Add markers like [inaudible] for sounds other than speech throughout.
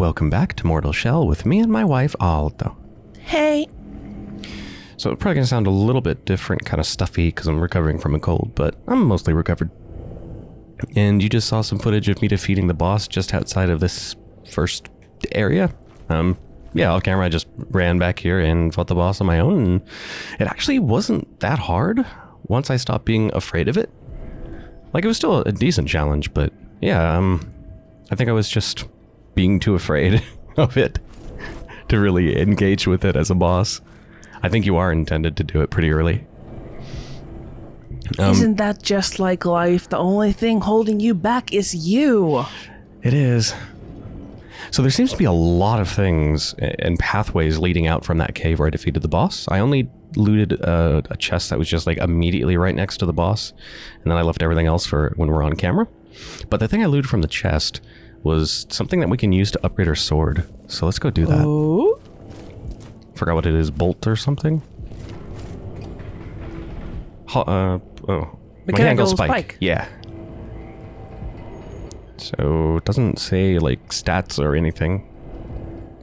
welcome back to Mortal Shell with me and my wife Aldo. Hey. So it's probably going to sound a little bit different, kind of stuffy because I'm recovering from a cold, but I'm mostly recovered. And you just saw some footage of me defeating the boss just outside of this first area. Um, yeah, off camera I just ran back here and fought the boss on my own, and it actually wasn't that hard once I stopped being afraid of it. Like, it was still a decent challenge, but yeah, um, I think I was just being too afraid [laughs] of it to really engage with it as a boss. I think you are intended to do it pretty early. Um, Isn't that just like life? The only thing holding you back is you. It is. So there seems to be a lot of things and pathways leading out from that cave where I defeated the boss. I only looted a, a, chest that was just like immediately right next to the boss, and then I left everything else for when we're on camera. But the thing I looted from the chest was something that we can use to upgrade our sword. So let's go do that. Oh? Forgot what it is, bolt or something? Ho uh, oh. Mechanical spike. spike. Yeah. So it doesn't say like stats or anything,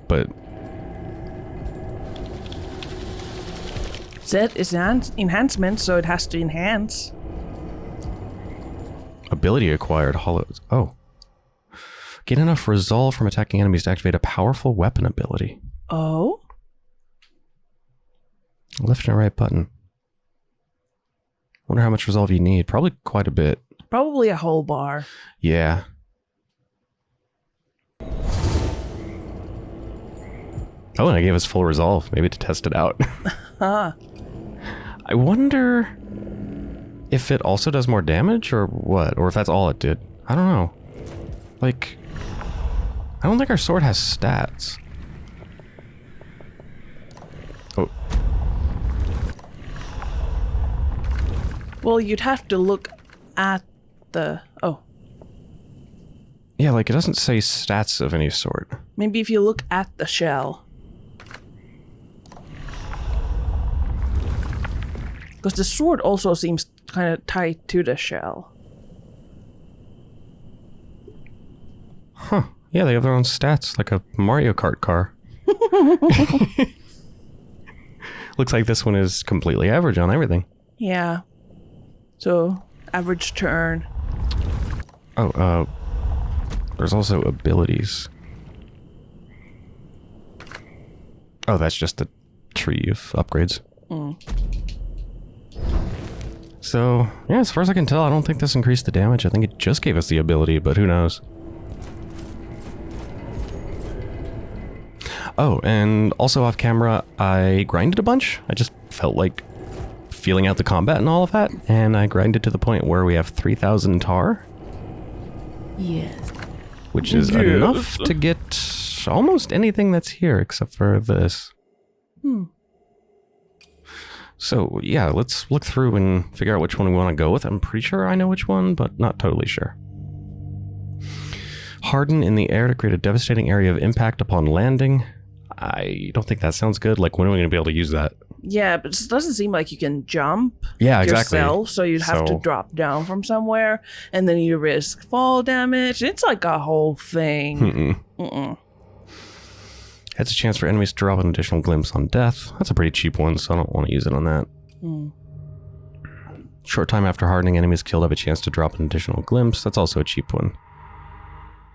but Set is an enhancement, so it has to enhance. Ability acquired. Hollows. Oh. Get enough resolve from attacking enemies to activate a powerful weapon ability. Oh? Left and right button. Wonder how much resolve you need. Probably quite a bit. Probably a whole bar. Yeah. Oh, and I gave us full resolve, maybe to test it out. [laughs] huh. I wonder if it also does more damage or what, or if that's all it did. I don't know. Like, I don't think our sword has stats. Oh. Well, you'd have to look at the... Oh. Yeah, like it doesn't say stats of any sort. Maybe if you look at the shell. Because the sword also seems kind of tied to the shell. Huh. Yeah, they have their own stats, like a Mario Kart car. [laughs] Looks like this one is completely average on everything. Yeah. So, average turn. Oh, uh, there's also abilities. Oh, that's just a tree of upgrades. Mm. So, yeah, as far as I can tell, I don't think this increased the damage. I think it just gave us the ability, but who knows. Oh, and also off camera, I grinded a bunch. I just felt like feeling out the combat and all of that, and I grinded to the point where we have 3,000 tar. Yes. Which is yes. enough to get almost anything that's here except for this. Hmm. So yeah, let's look through and figure out which one we want to go with. I'm pretty sure I know which one, but not totally sure. Harden in the air to create a devastating area of impact upon landing. I don't think that sounds good. Like, when are we going to be able to use that? Yeah, but it doesn't seem like you can jump yeah, exactly. yourself, so you'd have so... to drop down from somewhere, and then you risk fall damage. It's like a whole thing. Mm-mm. Mm-mm. Has a chance for enemies to drop an additional glimpse on death. That's a pretty cheap one, so I don't want to use it on that. Mm. Short time after hardening, enemies killed have a chance to drop an additional glimpse. That's also a cheap one.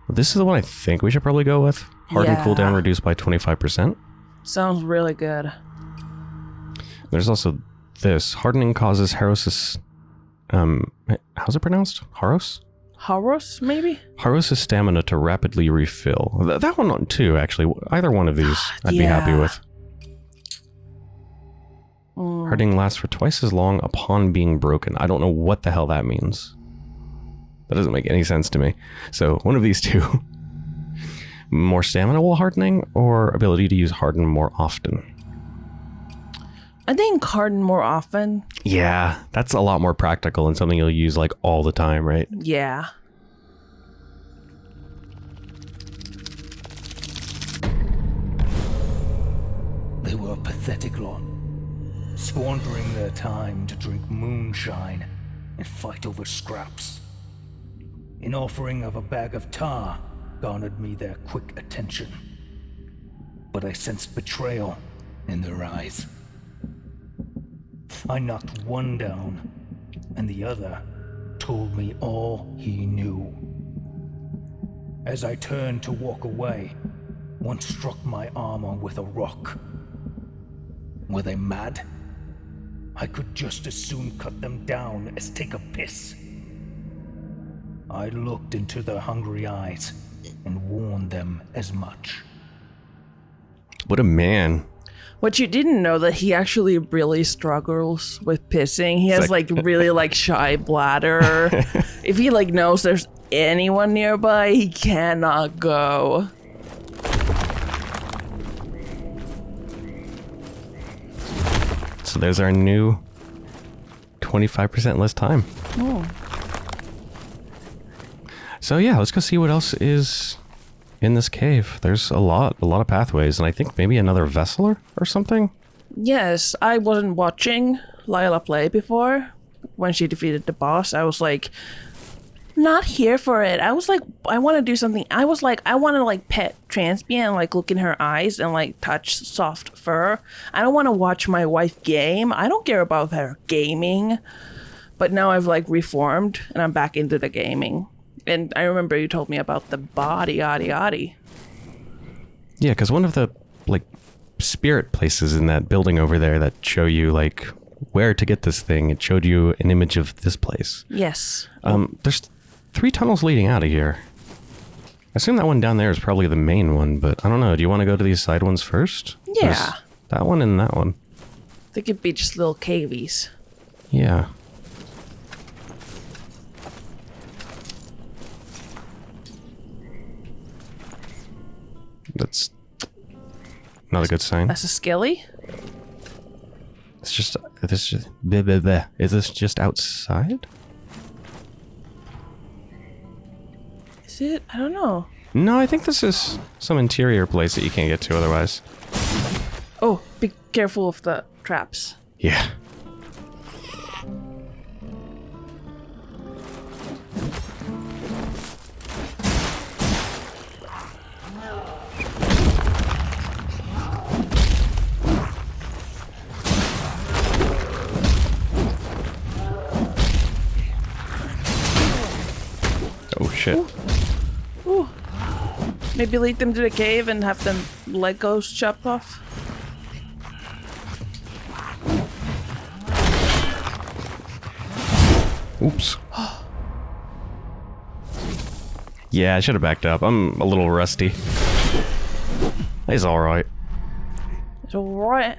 This is the one I think we should probably go with. Harden yeah. cooldown reduced by 25%. Sounds really good. There's also this. Hardening causes Harosis... Um, how's it pronounced? Harros? Harros, maybe? Harros' stamina to rapidly refill. Th that one too, actually. Either one of these I'd yeah. be happy with. Mm. Hardening lasts for twice as long upon being broken. I don't know what the hell that means. That doesn't make any sense to me. So, one of these two. [laughs] more stamina while hardening, or ability to use harden more often? I think harden more often. Yeah, that's a lot more practical and something you'll use like all the time, right? Yeah. They were a pathetic lot, squandering their time to drink moonshine and fight over scraps. In offering of a bag of tar, garnered me their quick attention. But I sensed betrayal in their eyes. I knocked one down, and the other told me all he knew. As I turned to walk away, one struck my armor with a rock. Were they mad? I could just as soon cut them down as take a piss. I looked into their hungry eyes and warn them as much. What a man. What you didn't know that he actually really struggles with pissing. He has like [laughs] really like shy bladder. [laughs] if he like knows there's anyone nearby, he cannot go. So there's our new 25% less time. Oh. So yeah, let's go see what else is in this cave. There's a lot, a lot of pathways, and I think maybe another vessel or something. Yes, I wasn't watching Lila play before when she defeated the boss. I was like, not here for it. I was like, I want to do something. I was like, I want to like pet Transpia and like look in her eyes and like touch soft fur. I don't want to watch my wife game. I don't care about her gaming. But now I've like reformed and I'm back into the gaming. And I remember you told me about the body, yaddy, yaddy. Yeah, because one of the like spirit places in that building over there that show you like where to get this thing, it showed you an image of this place. Yes. Um, there's three tunnels leading out of here. I assume that one down there is probably the main one, but I don't know. Do you want to go to these side ones first? Yeah. There's that one and that one. They could be just little cavies. Yeah. That's not a good sign. That's a skilly. It's just this just bleh, bleh, bleh. Is this just outside? Is it? I don't know. No, I think this is some interior place that you can't get to otherwise. Oh, be careful of the traps. Yeah. Shit. Ooh. Maybe lead them to the cave and have them Legos chopped off. Oops. yeah, I should have backed up. I'm a little rusty. He's alright. It's alright.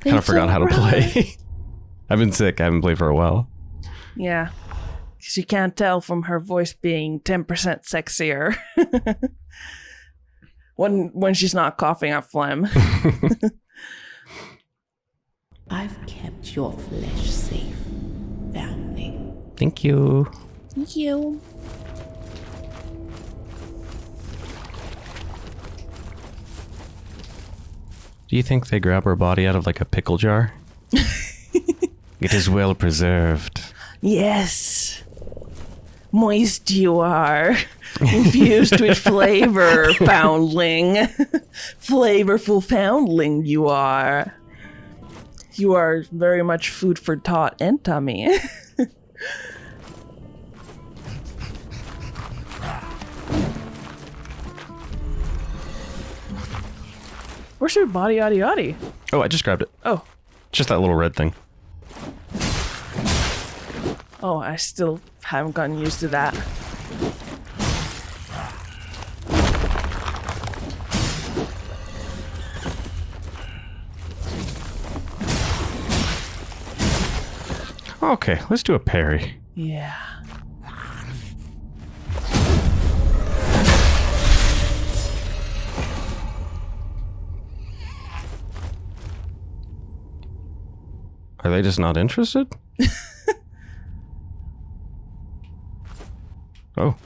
Kind of forgot how to play. [laughs] I've been sick. I haven't played for a while. Yeah. Because you can't tell from her voice being 10% sexier. [laughs] when when she's not coughing up phlegm. [laughs] I've kept your flesh safe, foundling. Thank you. Thank you. Do you think they grab her body out of like a pickle jar? [laughs] it is well preserved. Yes. Moist you are. [laughs] Infused with flavor, [laughs] foundling. [laughs] Flavorful foundling you are. You are very much food for thought and tummy. Where's your body, yaddy, yaddy? Oh, I just grabbed it. Oh, Just that little red thing. oh, I still haven't gotten used to that. Okay, let's do a parry. Yeah. Are they just not interested? [laughs] oh.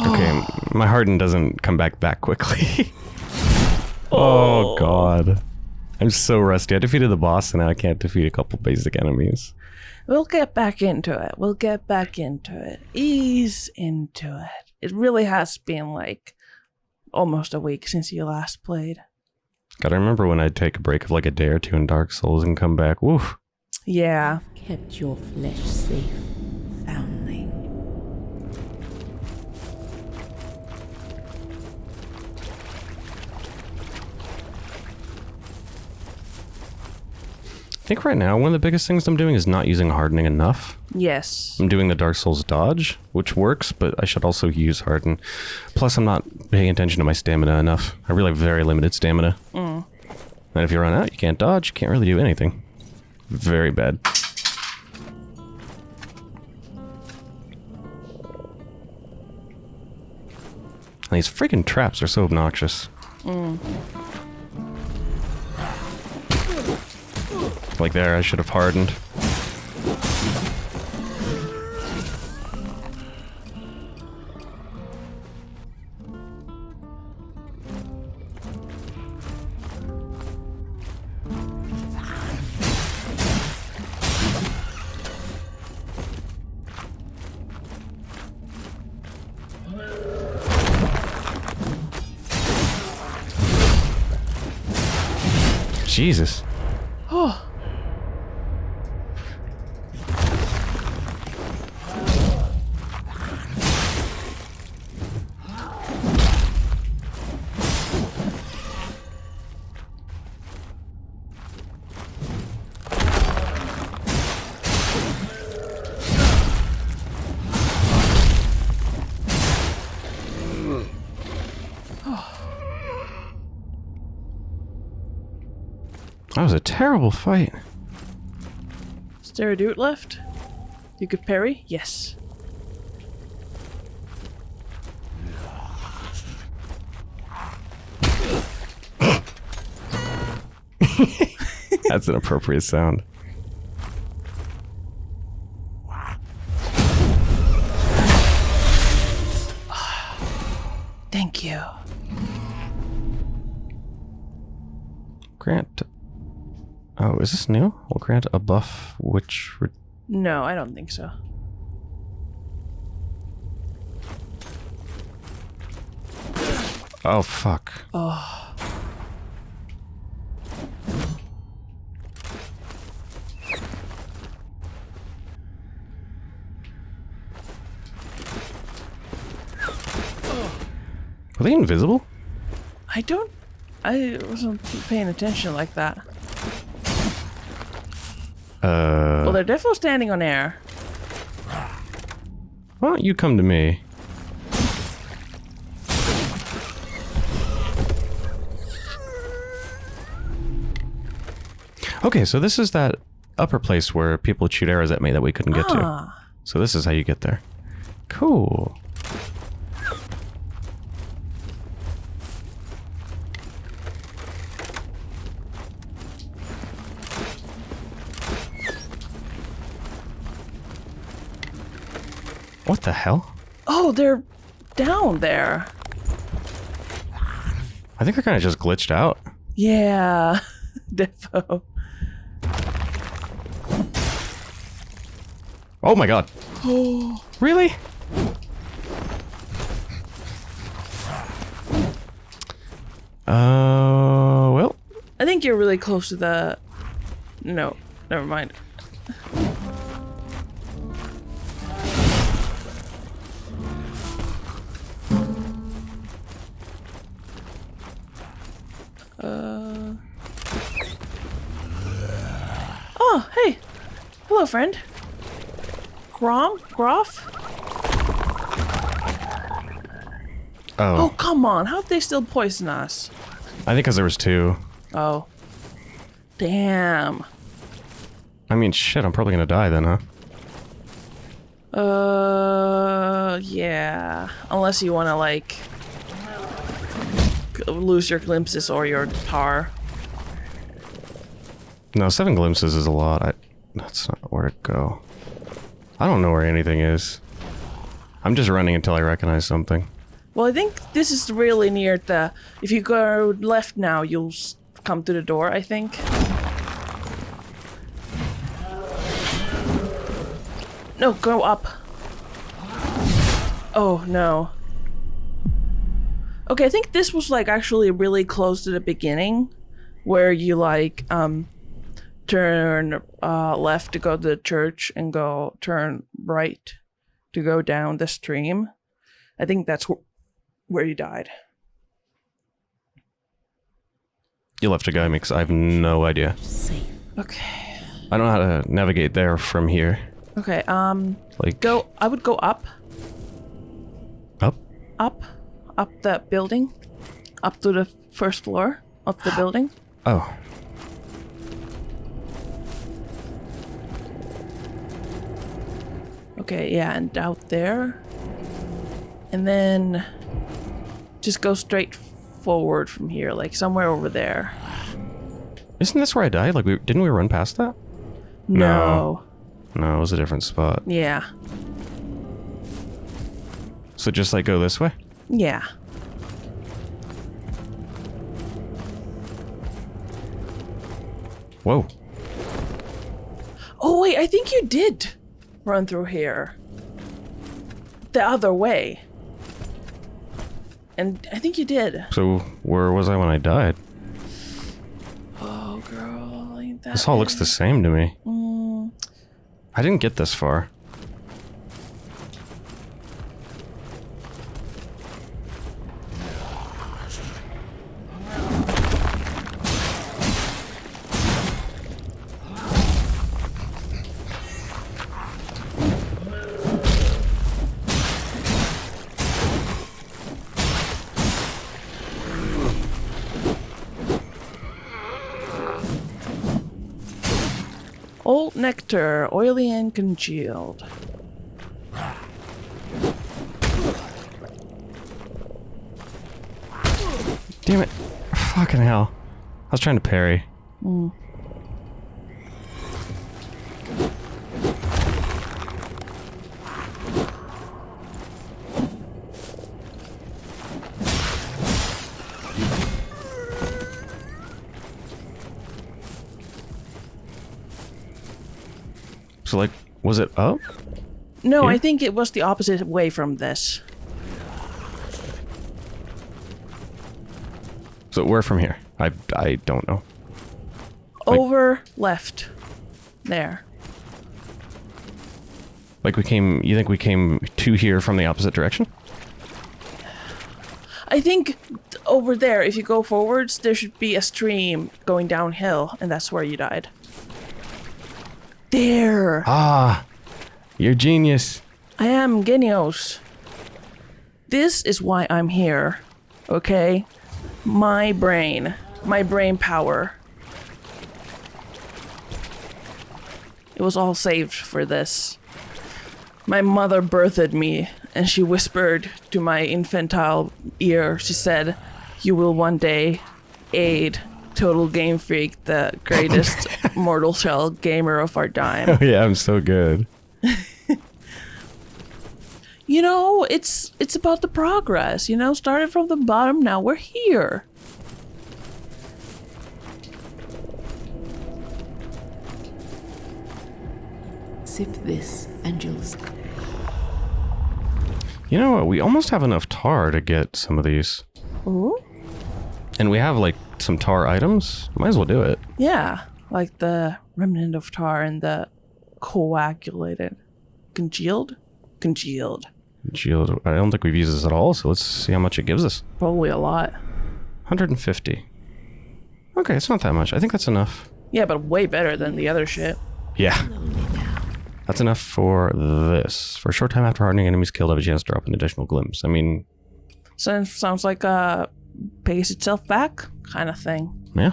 Okay, oh. my harden doesn't come back that quickly. [laughs] Oh, oh god. I'm so rusty. I defeated the boss and now I can't defeat a couple basic enemies. We'll get back into it. We'll get back into it. Ease into it. It really has been like almost a week since you last played. Gotta remember when I'd take a break of like a day or two in Dark Souls and come back. Woof. Yeah. Kept your flesh safe, think right now one of the biggest things I'm doing is not using hardening enough. Yes. I'm doing the Dark Souls dodge, which works, but I should also use harden. Plus, I'm not paying attention to my stamina enough. I really have very limited stamina. Mm. And if you run out, you can't dodge, you can't really do anything. Very bad. And these freaking traps are so obnoxious. Mm. Like there, I should have hardened. Terrible fight. Is there a dude left? You could parry? Yes. [laughs] That's an appropriate sound. Oh, is this new? Will grant a buff which. No, I don't think so. oh, fuck. Oh. Are they invisible? I don't. I wasn't paying attention like that. Uh. Well, they're definitely standing on air. Why don't you come to me? Okay, so this is that upper place where people shoot arrows at me that we couldn't get to. Ah. So this is how you get there. Cool. What the hell? Oh, they're down there. I think they're kind of just glitched out. Yeah. [laughs] Defo. Oh my god. Oh. [gasps] really? Uh, well, I think you're really close to the. No, never mind. Hello, friend. Grom? Groff? Oh, oh, come on. How'd they still poison us? I think because there was two. Oh. Damn. I mean, shit, I'm probably gonna die then, huh? Uh, yeah. Unless you want to, like, lose your glimpses or your tar. No, seven glimpses is a lot. I, that's not where to go. I don't know where anything is. I'm just running until I recognize something. Well, I think this is really near the. If you go left now, you'll come to the door. I think. No, go up. Oh no. Okay, I think this was like actually really close to the beginning, where you like um turn uh left to go to the church and go turn right to go down the stream. I think that's wh- where you died. You left a guy mix. I have no idea. Safe. Okay. I don't know how to navigate there from here. Okay. Um. Like Go. I would go up, up. up, up that building, up to the first floor of the building. Oh, Okay. Yeah, and out there, and then just go straight forward from here, like somewhere over there. isn't this where I died? Like we didn't we run past that? No. No, it was a different spot. Yeah. So just like go this way. Yeah. Whoa. Oh wait, I think you did run through here. The other way. And I think you did. So where was I when I died? Oh girl, ain't that This all looks the same to me. Mm, I didn't get this far. Congealed. Damn it. Fucking hell. I was trying to parry. So was it up? No, I think it was the opposite way from this. So where from here? I I don't know. Like- Over left. There. Like we came. You think we came to here from the opposite direction? I think over there, if you go forwards, there should be a stream going downhill, and that's where you died. There! Ah, you're genius. I am Genios. This is why I'm here. Okay? My brain. My brain power. It was all saved for this. My mother birthed me, and she whispered to my infantile ear, she said, You will one day aid Total Game Freak, the greatest [laughs] mortal shell gamer of our time. Oh yeah, I'm so good. [laughs] you know, it's it's about the progress. You know, started from the bottom, now we're here. Sip this, and you'll. You know what? We almost have enough tar to get some of these, Ooh. And we have like some tar items. Might as well do it. Yeah, like the remnant of tar and the coagulated, congealed, congealed. Congealed. I don't think we've used this at all, so let's see how much it gives us. Probably a lot. 150. Okay, it's not that much. I think that's enough. Yeah, but way better than the other shit. Yeah, that's enough for this. For a short time after hardening, enemies killed have a chance to drop an additional glimpse. I mean, Sounds sounds like a pays itself back kind of thing. yeah.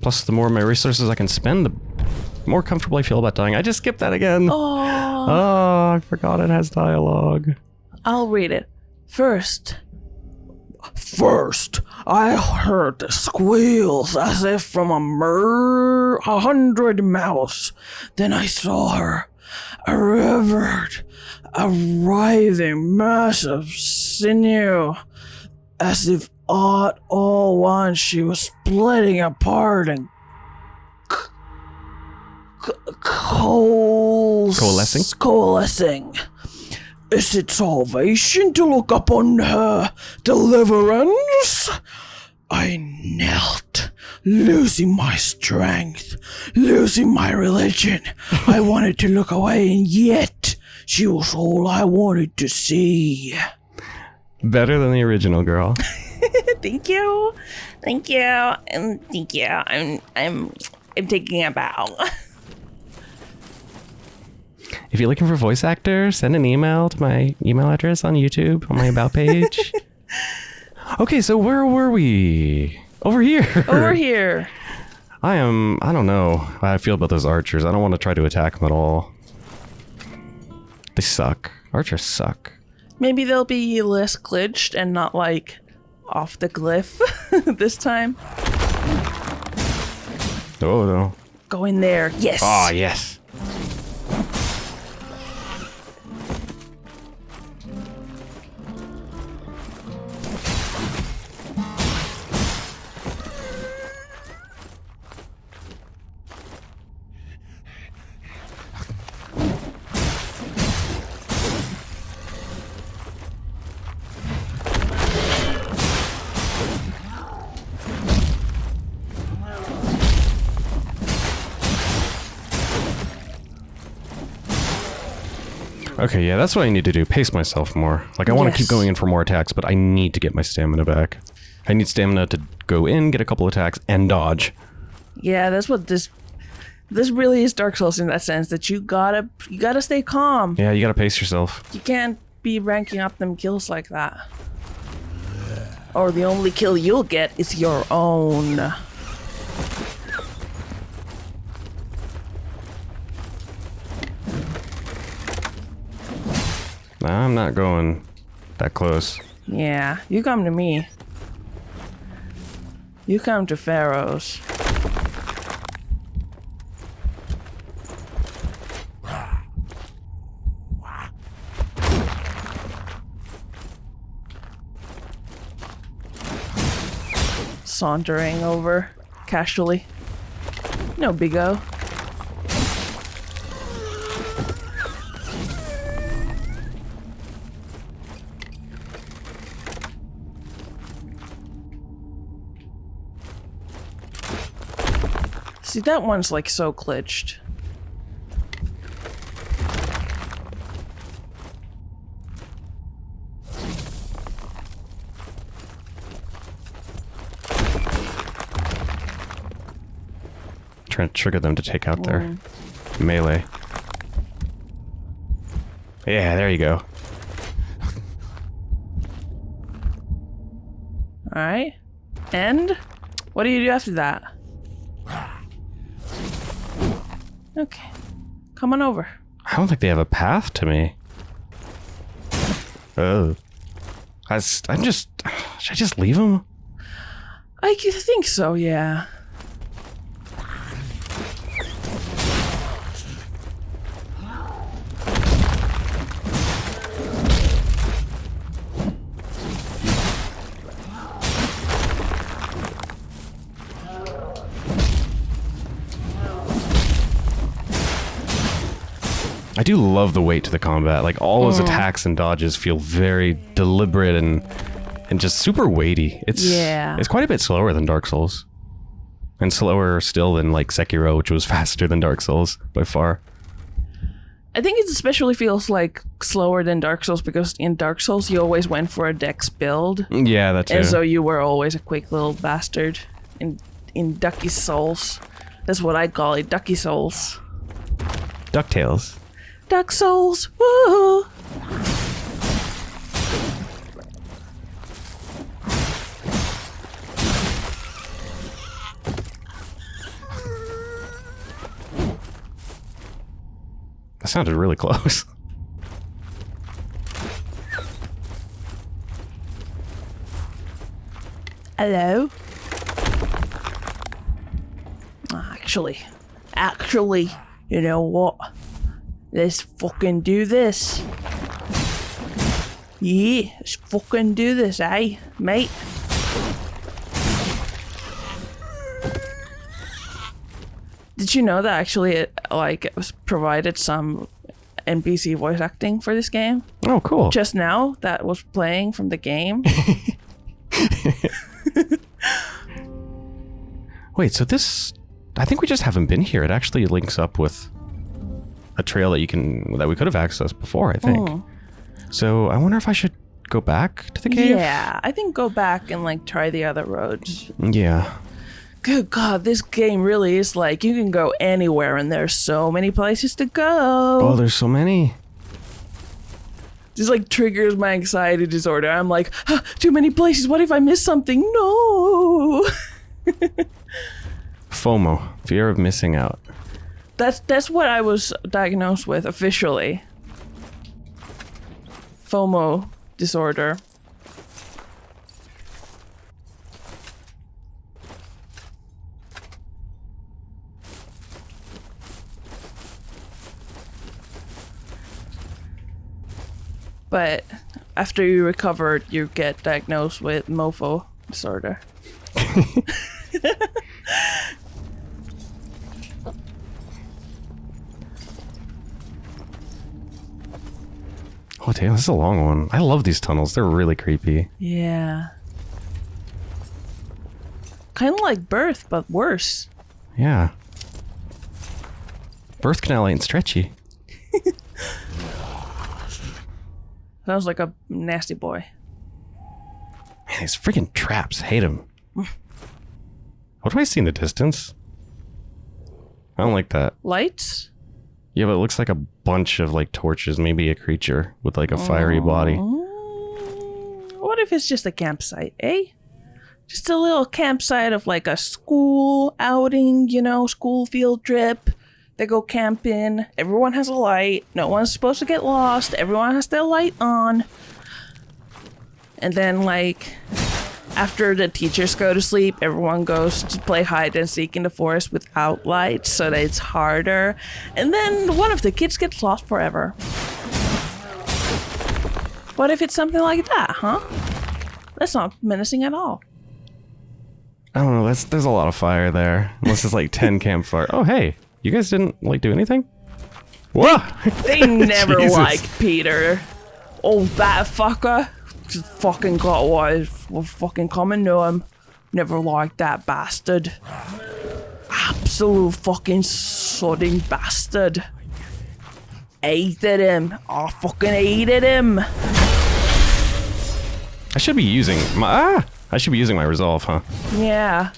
Plus, the more my resources I can spend, the more comfortable I feel about dying. I just skipped that again. Oh, Oh, I forgot it has dialogue. I'll read it. First. First, I heard the squeals as if from a mur a hundred mouse. Then I saw her, a revered, a writhing mass of sinew, as if all at all once she was splitting apart and c- c- coals- Coalescing? Coalescing. Is it salvation to look upon her deliverance? I knelt, losing my strength, losing my religion. I [laughs] wanted to look away, and yet she was all I wanted to see. Better than the original girl. [laughs] Thank you, thank you, and thank you. I'm, I'm, I'm taking a bow. If you're looking for voice actors, send an email to my email address on YouTube on my about page. [laughs] okay, so where were we? Over here. Over here. I am. I don't know how I feel about those archers. I don't want to try to attack them at all. They suck. Archers suck. Maybe they'll be less glitched and not like off the cliff [laughs] this time. Oh no. Go in there. Yes. Ah, yes. Okay, yeah, that's what I need to do. Pace myself more. Like, I want to keep going in for more attacks, but I need to get my stamina back. I need stamina to go in, get a couple attacks, and dodge. Yeah, that's what this this really is Dark Souls in that sense that you gotta you gotta stay calm. Yeah, you gotta pace yourself. You can't be ranking up them kills like that. Or the only kill you'll get is your own. Nah, I'm not going that close. Yeah, you come to me. You come to Pharaoh's. Sauntering over casually. No big See, that one's like so glitched. Trying to trigger them to take out their mm. melee. Yeah, there you go. Alright. End? What do you do after that? Okay. Come on over. I don't think they have a path to me. Oh. I, am just. Should I just leave them? I think so, yeah. I do love the weight to the combat. Like all those mm. attacks and dodges feel very deliberate and and just super weighty. It's Yeah. It's quite a bit slower than Dark Souls. And slower still than like Sekiro, which was [laughs] faster than Dark Souls by far. I think it especially feels like slower than Dark Souls because in Dark Souls you always went for a dex build. Mm, yeah, that too. And so you were always a quick little bastard. In in Ducky Souls. That's what I call it, Ducky Souls. DuckTales. Duck Souls! Woo! That sounded really close. [laughs] Hello? Actually, actually, you know what? Let's fucking do this. Yeah, let's fucking do this, eh, mate? Did you know that actually it like it was provided some NPC voice acting for this game? Oh, cool. Just now that was playing from the game. [laughs] [laughs] Wait, so this I think we just haven't been here. It actually links up with a trail that you can that we could have accessed before, I think. So I wonder if I should go back to the cave. yeah, I think go back and like try the other roads. Yeah. Good God, this game really is like you can go anywhere and there's so many places to go. Oh, there's so many. This like triggers my anxiety disorder. I'm like, "Ah, too many places. What if I miss something? No. [laughs] FOMO, fear of missing out. That's that's what I was diagnosed with officially. FOMO disorder. But after you recover, you get diagnosed with mofo disorder. [laughs] [laughs] Oh damn, this is a long one. I love these tunnels. They're really creepy. Yeah. Kind of like birth, but worse. Yeah. Birth canal ain't stretchy. [laughs] Sounds like a nasty boy. Man, these freaking traps. Hate them. [laughs] What do I see in the distance? I don't like that. Lights? Yeah, but it looks like a bunch of like torches. Maybe a creature with like a fiery body. Mm, What if it's just a campsite, eh? Just a little campsite of like a school outing, you know, school field trip. They go camping. Everyone has a light. No one's supposed to get lost. Everyone has their light on. And then, like, after the teachers go to sleep, everyone goes to play hide and seek in the forest without lights so that it's harder. And then one of the kids gets lost forever. What if it's something like that, huh? That's not menacing at all. I don't know. That's there's a lot of fire there. Unless it's like ten [laughs] campfire. Oh hey, you guys didn't like do anything? Whoa! They [laughs] never Jesus. liked Peter. Oh, that fucker. Just fucking got what was fucking coming to him. Never liked that bastard. Absolute fucking sodding bastard. Hated him. I fucking hated him. I should be using my ah. I should be using my resolve, huh? Yeah.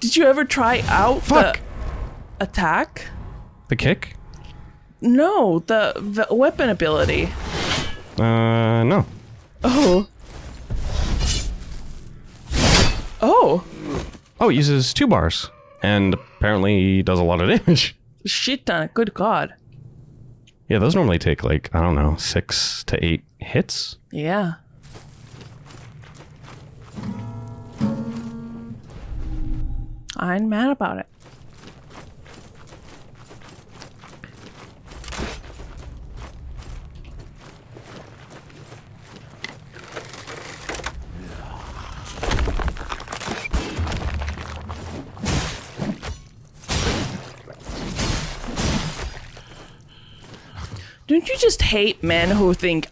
Did you ever try out Fuck. the attack? The kick? No, the, the weapon ability. Uh, no. Oh. Oh. Oh, it uses two bars, and apparently he does a lot of [laughs] damage. Shit ton. Good God. Yeah, those normally take like I don't know six to eight hits. Yeah. I ain't mad about it. Don't you just hate men who think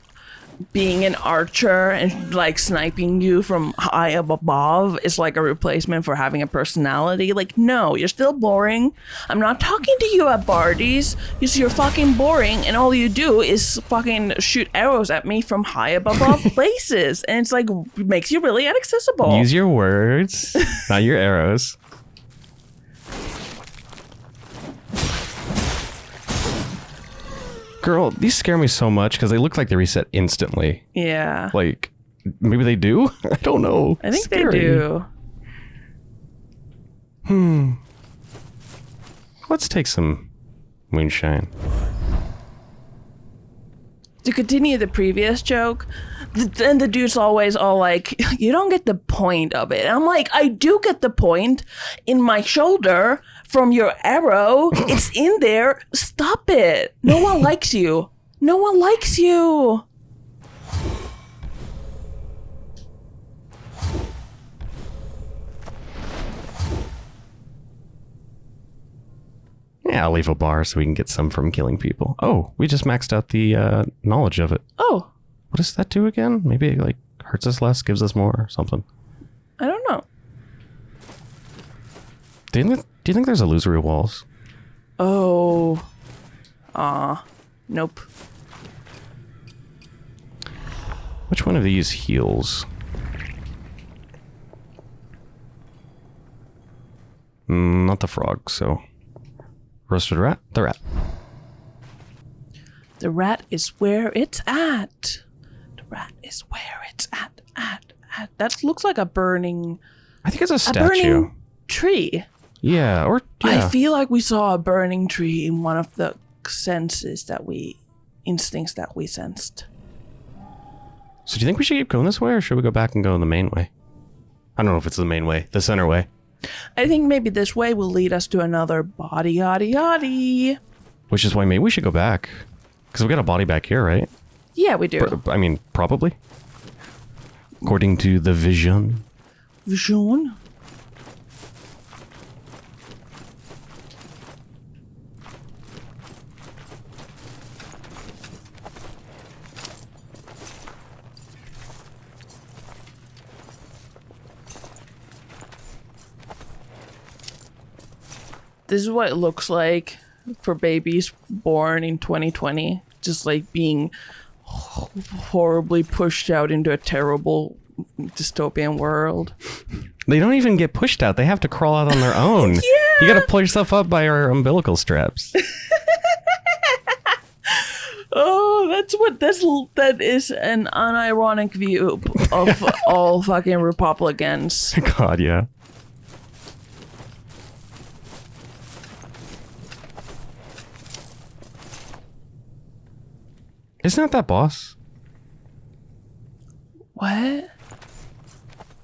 being an archer and like sniping you from high up above is like a replacement for having a personality. Like, no, you're still boring. I'm not talking to you at parties. You see, you're fucking boring, and all you do is fucking shoot arrows at me from high above [laughs] places, and it's like makes you really inaccessible. Use your words, not your arrows. Girl, these scare me so much because they look like they reset instantly. yeah, Like, maybe they do? [laughs] I don't know. I think Scary. they do. Hmm. Let's take some moonshine. to continue the previous joke, th- then the dude's always all like, "You don't get the point of it." And I'm like, "I do get the point. In my shoulder from your arrow. [laughs] it's in there. Stop it. No one likes you. No one likes you. Yeah, I'll leave a bar so we can get some from killing people. Oh, we just maxed out the uh, knowledge of it. Oh. What does that do again? Maybe it like hurts us less, gives us more or something. I don't know. Didn't it do you think there's illusory walls? Oh. Ah. Nope. Which one of these heals? Mm, not the frog, so. Roasted rat? The rat. The rat is where it's at. The rat is where it's at. At. At. That looks like a burning, I think it's a statue. a burning tree. Yeah, or yeah. I feel like we saw a burning tree in one of the senses that we, instincts that we sensed. so do you think we should keep going this way, or should we go back and go in the main way? I don't know if it's the main way, the center way. I think maybe this way will lead us to another body yaddy yaddy. Which is why maybe we should go back. Because we got a body back here, right? Yeah, we do. Pr- I mean, probably. According to the vision. Vision. This is what it looks like for babies born in 2020. Just like being horribly pushed out into a terrible dystopian world. They don't even get pushed out. They have to crawl out on their [laughs] own. You gotta pull yourself up by your umbilical straps. [laughs] Oh, that's what that's that is an unironic view of all fucking Republicans. [laughs] God, yeah. Isn't that that boss? What?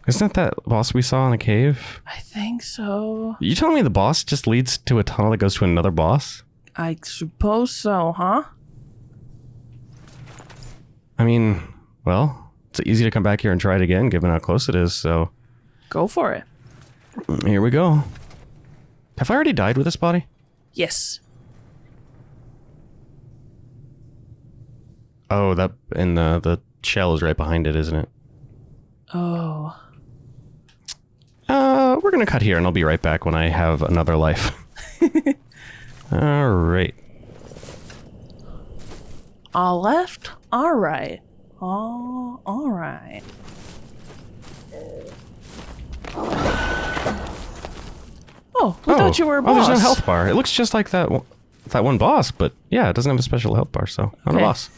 Isn't that that boss we saw in the cave? I think so. You telling me the boss just leads to a tunnel that goes to another boss? I suppose so, huh? I mean, well, it's easy to come back here and try it again, given how close it is. So Go for it. here we go. Have I already died with this body? Yes. Oh, that and the the shell is right behind it, isn't it? Oh. Uh, we're gonna cut here, and I'll be right back when I have another life. [laughs] All right. All left. All right. Oh, all right. Oh, we thought you were a oh, there's no health bar. It looks just like that one, that one boss, but yeah, it doesn't have a special health bar, so not Okay. a boss.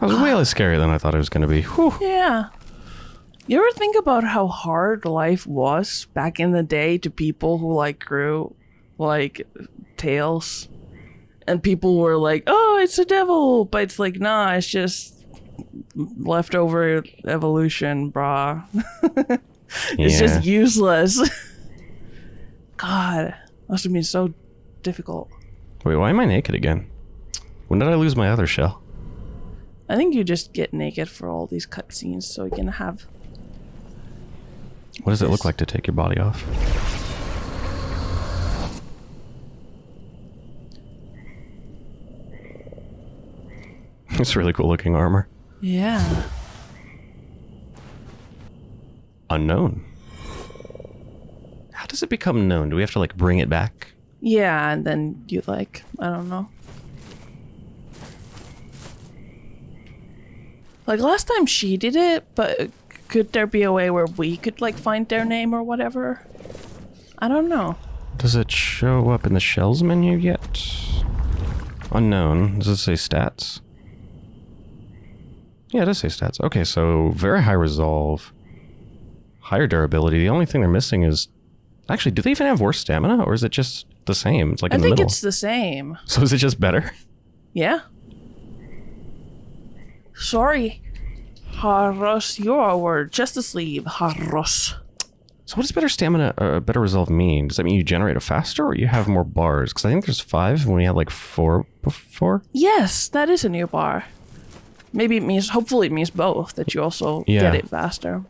That was way less scary than I thought it was going to be. Whew. Yeah. You ever think about how hard life was back in the day to people who like grew like tails? And people were like, oh, it's a devil. But it's like, nah, it's just leftover evolution, brah. [laughs] it's Yeah. just useless. [laughs] God, must have been so difficult. Wait, why am I naked again? When did I lose my other shell? I think you just get naked for all these cutscenes so you can have. What does it look like to take your body off? It's really cool looking armor. Yeah. Unknown. How does it become known? Do we have to like bring it back? Yeah, and then you like, I don't know. Like last time she did it, but could there be a way where we could like find their name or whatever? I don't know. Does it show up in the shells menu yet? Unknown. Does it say stats? Yeah, it does say stats. Okay, so very high resolve. Higher durability. The only thing they're missing is... Actually, do they even have worse stamina? Or is it just the same? It's like I in the think middle. it's the same. So is it just better? Yeah. Sorry. Harros, you're word. Just a sleeve. Harros. So what does better stamina, uh, better resolve mean? Does that mean you generate it faster or you have more bars? Because I think there's five when we had like four before. Yes, that is a new bar. Maybe it means, hopefully, it means both that you also Yeah. get it faster.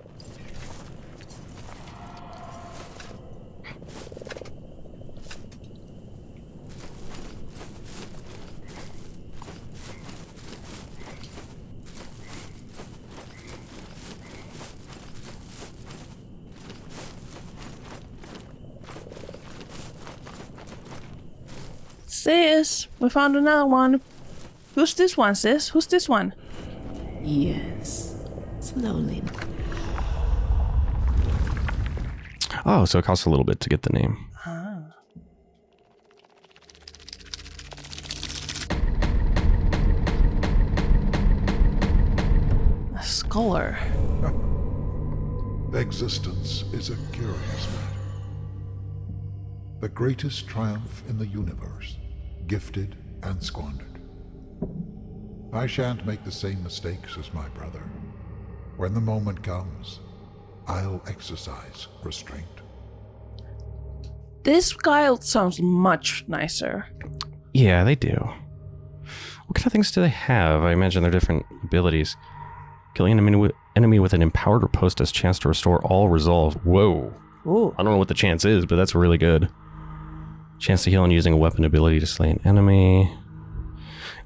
Sis, we found another one. Who's this one, sis? Who's this one? Yes. Slowly. Oh, so it costs a little bit to get the name. Ah. A scholar. [laughs] Existence is a curious matter. The greatest triumph in the universe, gifted and squandered. I shan't make the same mistakes as my brother. When the moment comes, I'll exercise restraint. This guy sounds much nicer. Yeah, they do. What kind of things do they have? I imagine they're different abilities. Killing an enemy with, enemy with an empowered riposte has chance to restore all resolve. Whoa. Ooh. I don't know what the chance is, but that's really good. Chance to heal and using a weapon ability to slay an enemy.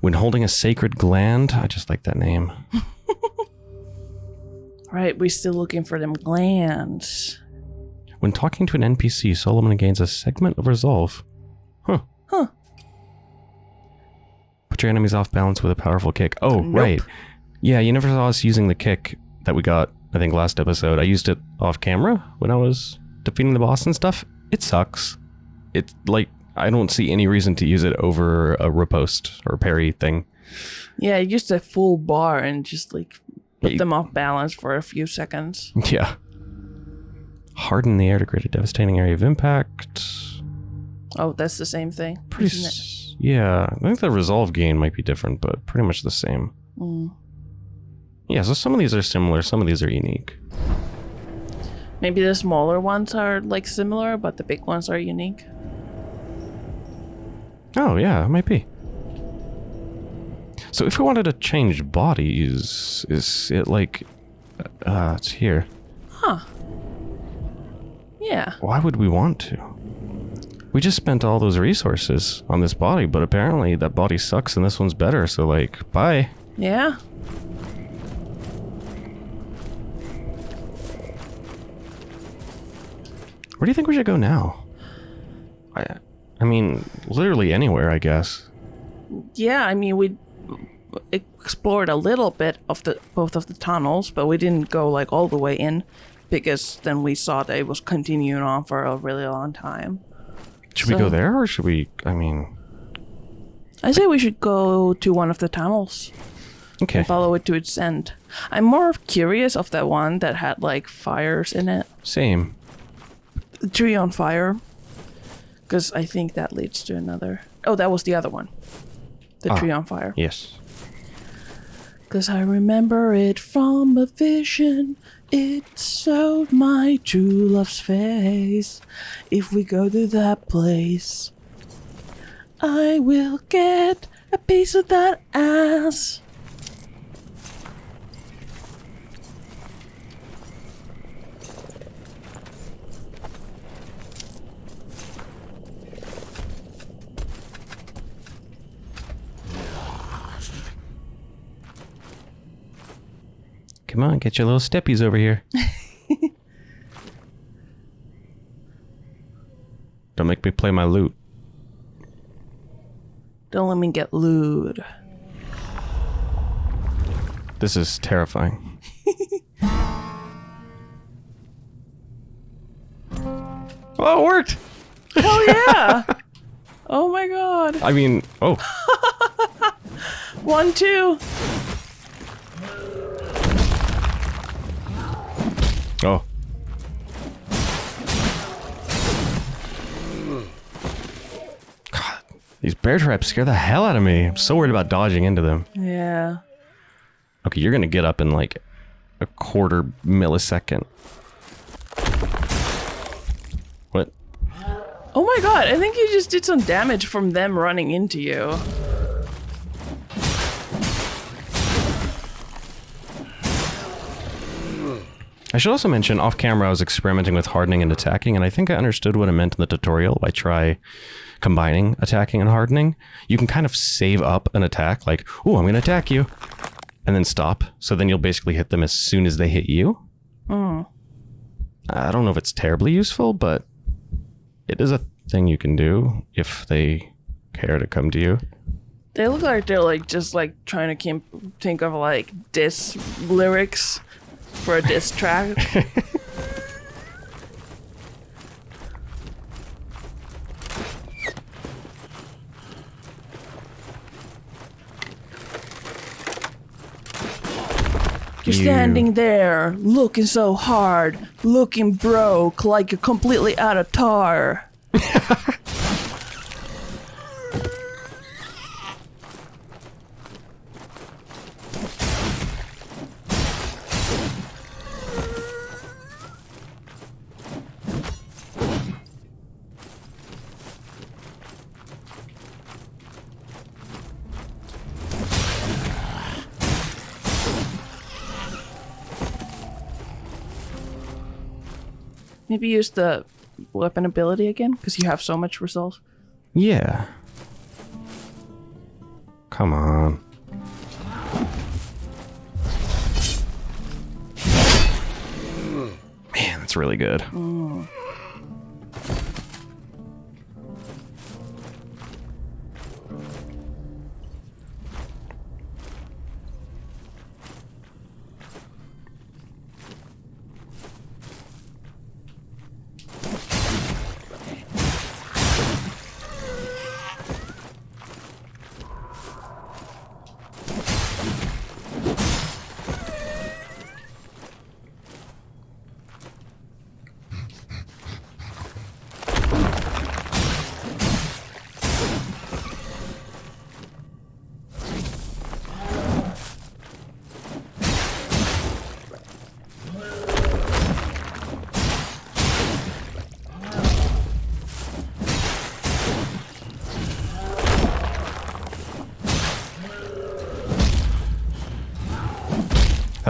When holding a sacred gland, I just like that name. [laughs] Right, we're still looking for them glands. When talking to an NPC, Solomon gains a segment of resolve. Huh. Huh. Put your enemies off balance with a powerful kick. Oh, Nope. right. Yeah, you never saw us using the kick that we got, I think, last episode. I used it off camera when I was defeating the boss and stuff. It sucks. It's like, I don't see any reason to use it over a riposte or parry thing. Yeah, just a full bar and just like put them off balance for a few seconds. Yeah. Harden the air to create a devastating area of impact. Oh, that's the same thing. Pretty. Yeah, I think the resolve gain might be different, but pretty much the same. Mm. Yeah, so some of these are similar, some of these are unique. Maybe the smaller ones are like similar, but the big ones are unique. Oh, yeah, it might be. So if we wanted to change bodies, is it like. Uh, it's here. Huh. Yeah. Why would we want to? We just spent all those resources on this body, but apparently that body sucks and this one's better, so like, bye. Yeah. Where do you think we should go now? I, I mean, literally anywhere, I guess. Yeah, I mean we explored a little bit of the both of the tunnels, but we didn't go like all the way in because then we saw that it was continuing on for a really long time. Should we go there, or should we? I mean, I say we should go to one of the tunnels okay. follow it to its end. I'm more curious of that one that had like fires in it. Same. The tree on fire. Because I think that leads to another. Oh, that was the other one. The Ah. tree on fire. Yes. Cause I remember it from a vision. It showed my true love's face. If we go to that place, I will get a piece of that ass. Come on, get your little steppies over here. [laughs] Don't make me play my lute. Don't let me get lewd. This is terrifying. [laughs] oh, it worked! Oh yeah! [laughs] oh my god. I mean, oh, One, two. go. God, these bear traps scare the hell out of me. I'm so worried about dodging into them. Yeah. Okay, you're gonna get up in like a quarter millisecond. What? Oh my god, I think you just did some damage from them running into you. I should also mention off camera I was experimenting with hardening and attacking, and I think I understood what it meant in the tutorial by try combining attacking and hardening. You can kind of save up an attack, like, oh, I'm going to attack you, and then stop. So then you'll basically hit them as soon as they hit you. Hmm. I don't know if it's terribly useful, but it is a thing you can do if they care to come to you. They look like they're like just like trying to think of like diss lyrics for a diss track. [laughs] You're standing there, looking so hard, looking broke, like you're completely out of tar. [laughs] Maybe use the weapon ability again, because you have so much resolve. Yeah. Come on. Man, that's really good. That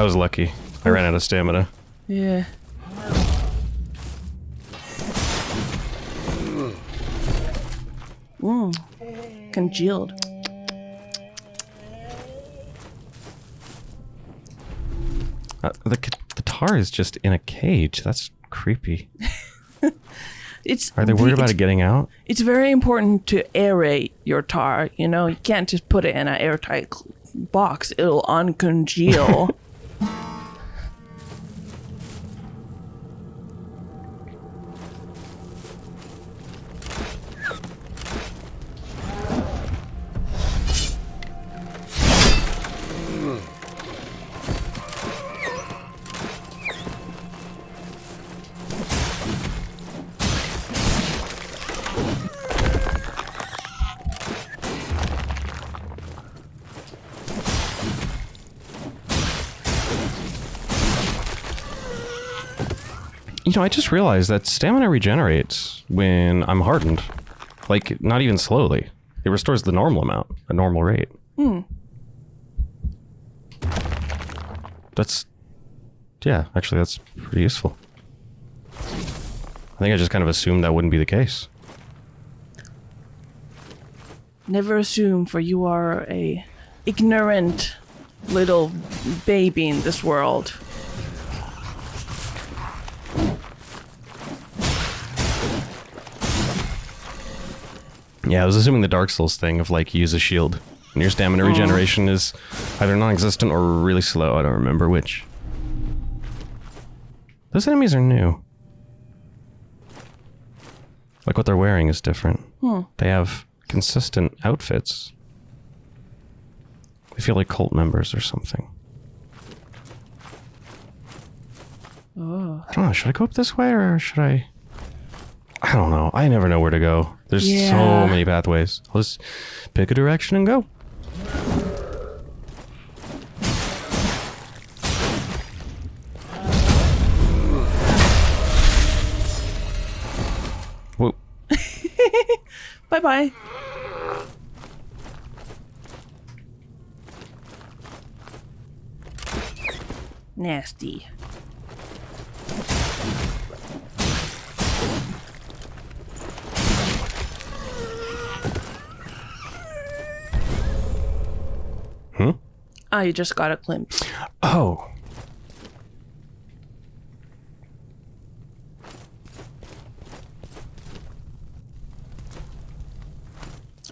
was lucky. I ran out of stamina. Yeah. Mm. Congealed. Uh, the, c- the tar is just in a cage. That's creepy. [laughs] It's Are they worried about it getting out? It's very important to aerate your tar. You know, you can't just put it in an airtight box. It'll uncongeal. [laughs] know, I just realized that stamina regenerates when I'm hardened. Like, not even slowly. It restores the normal amount, a normal rate. Hmm. That's. Yeah, actually, that's pretty useful. I think I just kind of assumed that wouldn't be the case. Never assume, for you are a ignorant little baby in this world. Yeah, I was assuming the Dark Souls thing of like use a shield. And your stamina mm. regeneration is either non existent or really slow. I don't remember which. Those enemies are new. Like what they're wearing is different. Hmm. They have consistent outfits. They feel like cult members or something. Oh. I don't know. Should I go up this way or should I? I don't know. I never know where to go. There's Yeah. so many pathways. Let's pick a direction and go. Whoa. [laughs] Bye bye. Nasty. Hmm? Ah, you just got a glimpse. Oh.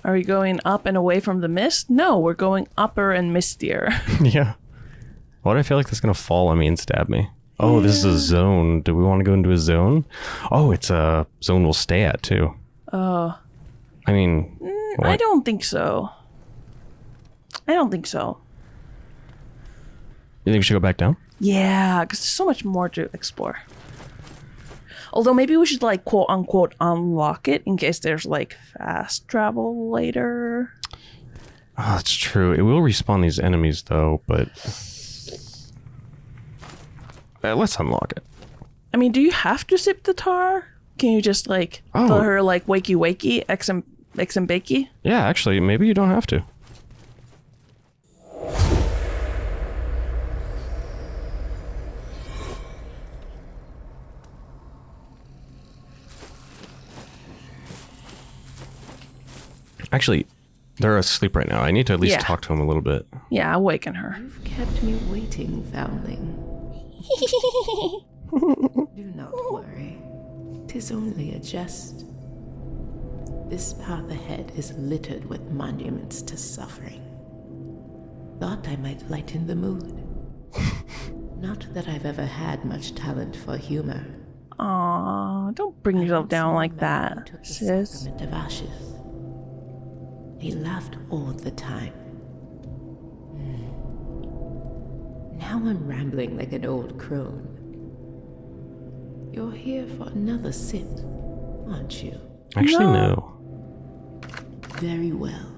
Are we going up and away from the mist? No, we're going upper and mistier. [laughs] yeah. Why do I feel like that's gonna fall on me and stab me? Oh, this is a zone. Do we want to go into a zone? Oh, it's a zone we'll stay at too. Oh, I mean, I don't think so. I don't think so. You think we should go back down? Yeah, because there's so much more to explore. Although maybe we should like quote unquote unlock it in case there's like fast travel later. Oh, that's true. It will respawn these enemies though, but Uh, let's unlock it. I mean, do you have to sip the tar? Can you just like Oh. tell her like wakey wakey, x and x and bakey? Yeah, actually, maybe you don't have to. Actually, they're asleep right now. I need to at least Yeah. talk to them a little bit. Yeah, awaken her. You've kept me waiting, foundling. [laughs] Do not worry. Tis only a jest. This path ahead is littered with monuments to suffering. Thought I might lighten the mood. [laughs] Not that I've ever had much talent for humor. Aw, don't bring yourself down like that, Took the sis. of ashes. He laughed all the time. Now I'm rambling like an old crone. You're here for another sit, aren't you? Actually, No. no. Very well.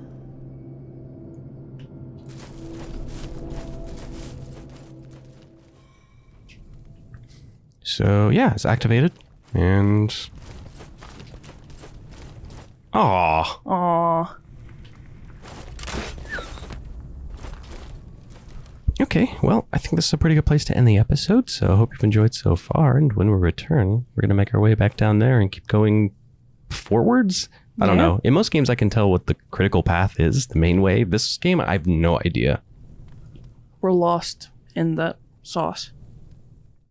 So yeah, it's activated, and Aw, Aw, Okay, well, I think this is a pretty good place to end the episode. So I hope you've enjoyed so far. And when we return, we're gonna make our way back down there and keep going forwards. I don't know. In most games, I can tell what the critical path is, the main way. This game, I have no idea. we're lost in the sauce.